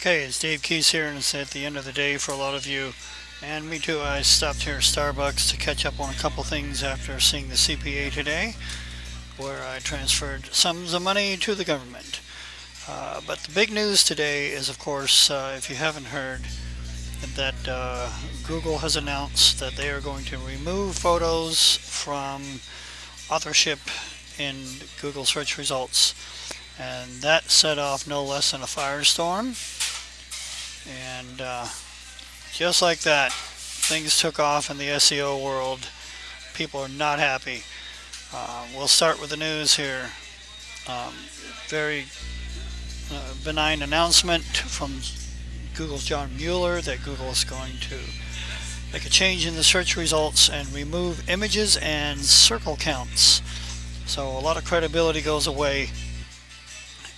Okay, it's Dave Keys here, and it's at the end of the day for a lot of you, and me too. I stopped here at Starbucks to catch up on a couple things after seeing the CPA today, where I transferred sums of money to the government. Uh, but the big news today is, of course, uh, if you haven't heard, that uh, Google has announced that they are going to remove photos from authorship in Google search results. And that set off no less than a firestorm and uh, just like that things took off in the SEO world. People are not happy. Uh, we'll start with the news here. Um, very uh, benign announcement from Google's John Mueller that Google is going to make a change in the search results and remove images and circle counts. So a lot of credibility goes away.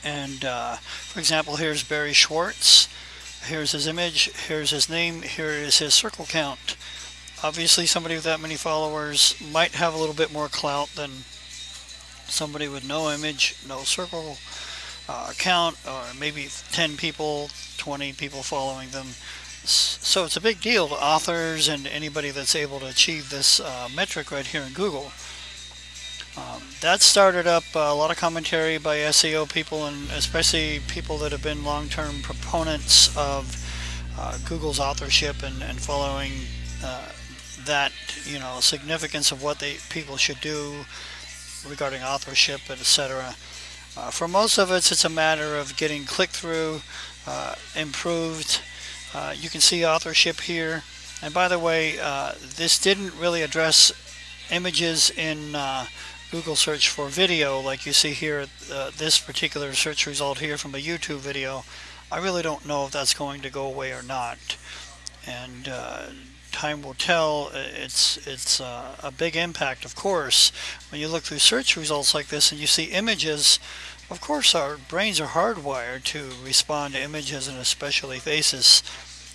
And uh, for example here's Barry Schwartz here's his image, here's his name, here is his circle count. Obviously somebody with that many followers might have a little bit more clout than somebody with no image, no circle uh, count, or maybe 10 people, 20 people following them. So it's a big deal to authors and anybody that's able to achieve this uh, metric right here in Google. Um, that started up uh, a lot of commentary by SEO people and especially people that have been long-term proponents of uh, Google's authorship and, and following uh, that you know significance of what they people should do regarding authorship etc. Uh, for most of us it's a matter of getting click-through uh, improved uh, you can see authorship here and by the way this didn't really address images in Google search for video like you see here uh, this particular search result here from a YouTube video I really don't know if that's going to go away or not. And uh, time will tell. It's it's uh, a big impact of course. When you look through search results like this and you see images of course our brains are hardwired to respond to images and especially faces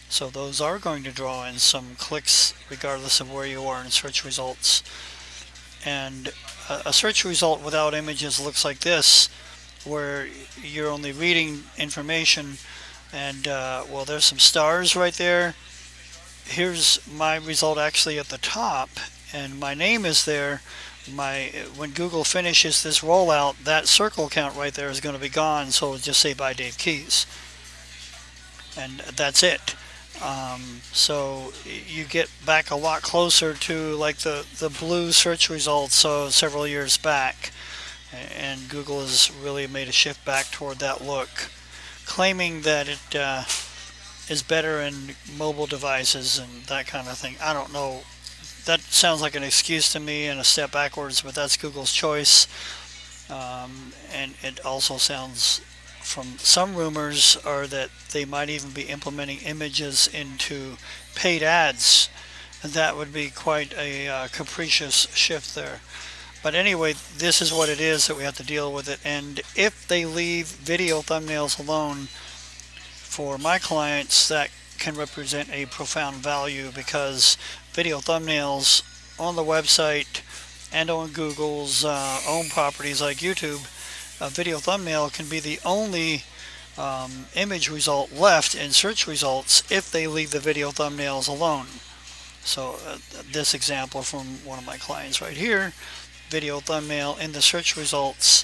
so those are going to draw in some clicks regardless of where you are in search results and a search result without images looks like this where you're only reading information and uh, well there's some stars right there. Here's my result actually at the top and my name is there. My when Google finishes this rollout that circle count right there is going to be gone so just say by Dave Keys. And that's it um, so you get back a lot closer to like the the blue search results so several years back. And Google has really made a shift back toward that look claiming that it uh, is better in mobile devices and that kind of thing. I don't know. That sounds like an excuse to me and a step backwards but that's Google's choice. Um, and it also sounds from some rumors are that they might even be implementing images into paid ads. And that would be quite a uh, capricious shift there. But anyway this is what it is that we have to deal with it. And if they leave video thumbnails alone for my clients that can represent a profound value because video thumbnails on the website and on Google's uh, own properties like YouTube a video thumbnail can be the only um, image result left in search results if they leave the video thumbnails alone. So uh, this example from one of my clients right here, video thumbnail in the search results,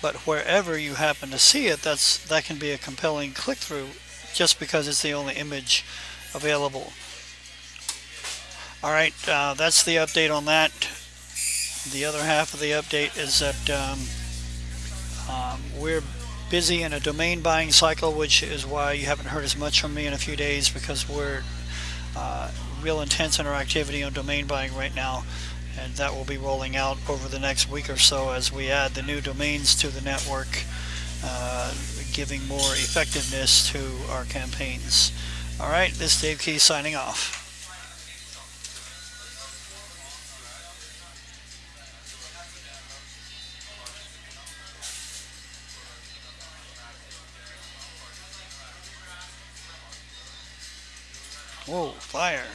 but wherever you happen to see it, that's that can be a compelling click-through just because it's the only image available. All right, uh, that's the update on that. The other half of the update is that um, um, we're busy in a domain buying cycle, which is why you haven't heard as much from me in a few days because we're uh, real intense in our activity on domain buying right now. And that will be rolling out over the next week or so as we add the new domains to the network, uh, giving more effectiveness to our campaigns. All right, this is Dave Key signing off. Whoa, fire.